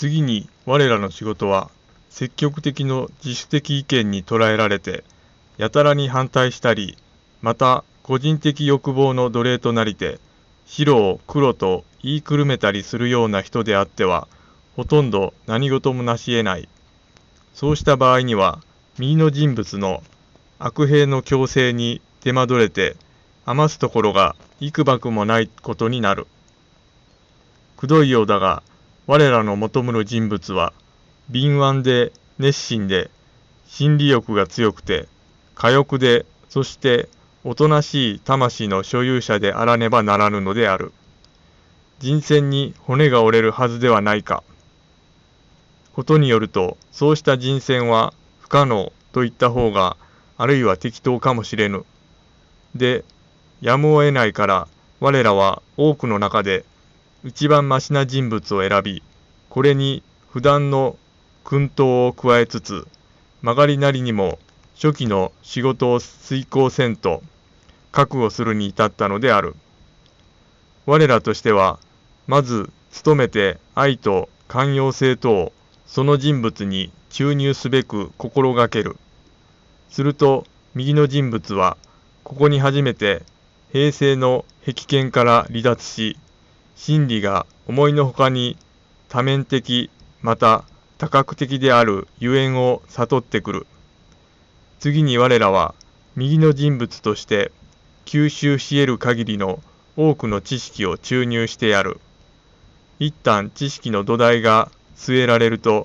次に我らの仕事は積極的の自主的意見に捉えられてやたらに反対したりまた個人的欲望の奴隷となりて白を黒と言いくるめたりするような人であってはほとんど何事もなし得ないそうした場合には右の人物の悪兵の強制に手間取れて余すところが幾ばくもないことになる。くどいようだが我らの求むる人物は敏腕で熱心で心理欲が強くて火欲でそしておとなしい魂の所有者であらねばならぬのである。人選に骨が折れるはずではないか。ことによるとそうした人選は不可能と言った方があるいは適当かもしれぬ。で、やむを得ないから我らは多くの中で一番ましな人物を選び、これに普段の薫陶を加えつつ、曲がりなりにも初期の仕事を遂行せんと覚悟するに至ったのである。我らとしては、まず努めて愛と寛容性とをその人物に注入すべく心がける。すると、右の人物は、ここに初めて平成の壁剣から離脱し、真理が思いのほかに多面的、また多角的であるゆえんを悟ってくる。次に我らは、右の人物として吸収し得る限りの多くの知識を注入してやる。一旦知識の土台が据えられると、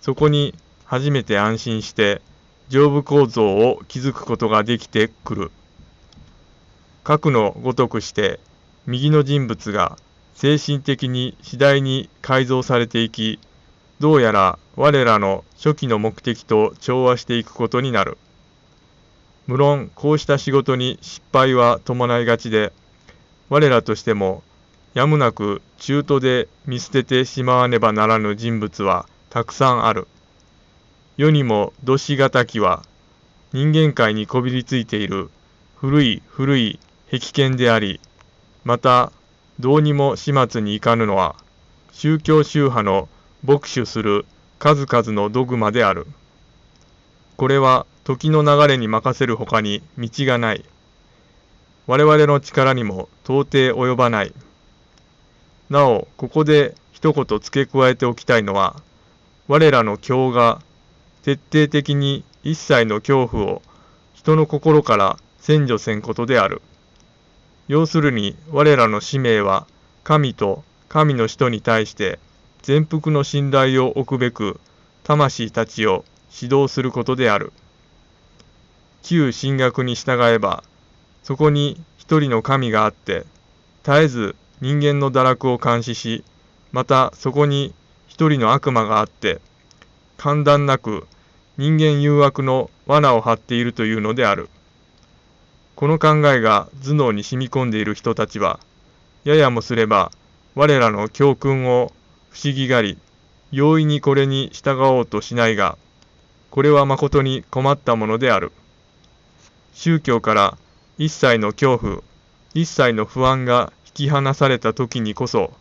そこに初めて安心して上部構造を築くことができてくる。核のごとくして右の人物が精神的に次第に改造されていき、どうやら我らの初期の目的と調和していくことになる。無論こうした仕事に失敗は伴いがちで、我らとしてもやむなく中途で見捨ててしまわねばならぬ人物はたくさんある。世にもどしがたきは人間界にこびりついている古い古い壁剣であり、またどうにも始末にいかぬのは宗教宗派の牧首する数々のドグマである。これは時の流れに任せるほかに道がない。我々の力にも到底及ばない。なお、ここで一言付け加えておきたいのは、我らの教が徹底的に一切の恐怖を人の心から占除せんことである。要するに我らの使命は神と神の人に対して全幅の信頼を置くべく魂たちを指導することである。旧神学に従えばそこに一人の神があって絶えず人間の堕落を監視しまたそこに一人の悪魔があって簡単なく人間誘惑の罠を張っているというのである。この考えが頭脳に染み込んでいる人たちは、ややもすれば我らの教訓を不思議がり、容易にこれに従おうとしないが、これは誠に困ったものである。宗教から一切の恐怖、一切の不安が引き離された時にこそ、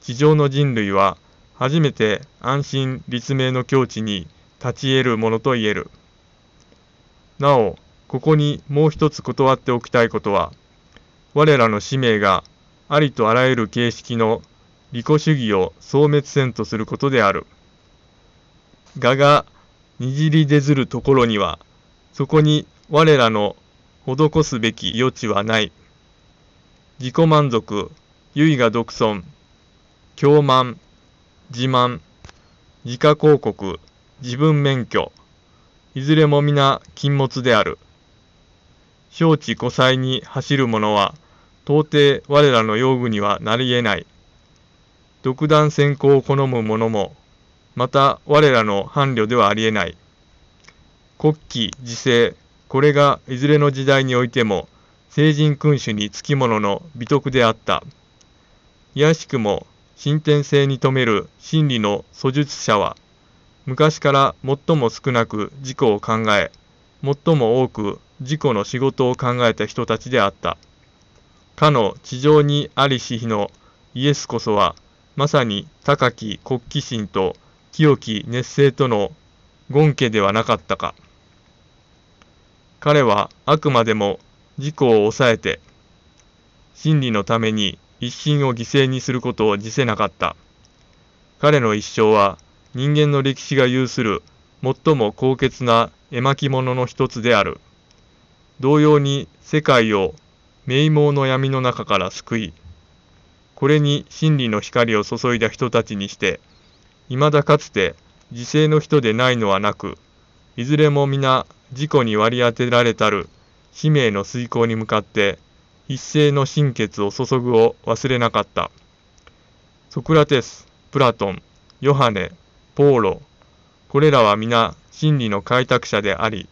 地上の人類は初めて安心立命の境地に立ち得るものと言える。なお、ここにもう一つ断っておきたいことは、我らの使命がありとあらゆる形式の利己主義を消滅せんとすることである。我がにじり出ずるところには、そこに我らの施すべき余地はない。自己満足、唯我独尊、狂慢、自慢、自家広告、自分免許、いずれも皆禁物である。承知古才に走る者は、到底我らの用具にはなり得ない。独断専行を好む者も、また我らの伴侶ではあり得ない。国旗、時勢、これがいずれの時代においても、聖人君主につきものの美徳であった。いやしくも、進展性に富める真理の訴術者は、昔から最も少なく自己を考え、最も多く自己の仕事を考えた人たちであった。かの地上にありし日のイエスこそは、まさに高き国旗心と清き熱性との権家ではなかったか。彼はあくまでも自己を抑えて、真理のために一心を犠牲にすることを辞せなかった。彼の一生は人間の歴史が有する最も高潔な絵巻物の一つである。同様に世界を名望の闇の中から救い、これに真理の光を注いだ人たちにして、未だかつて自制の人でないのはなく、いずれも皆自己に割り当てられたる使命の遂行に向かって一斉の心血を注ぐを忘れなかった。ソクラテス、プラトン、ヨハネ、ポーロ、これらは皆真理の開拓者であり、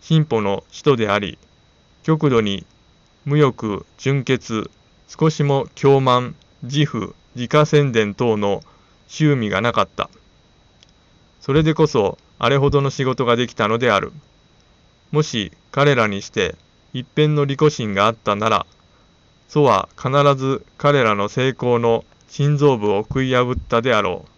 進歩の使徒であり、極度に無欲、純潔、少しも狂慢、自負、自家宣伝等の趣味がなかった。それでこそ、あれほどの仕事ができたのである。もし彼らにして一辺の利己心があったなら、祖は必ず彼らの成功の心臓部を食い破ったであろう。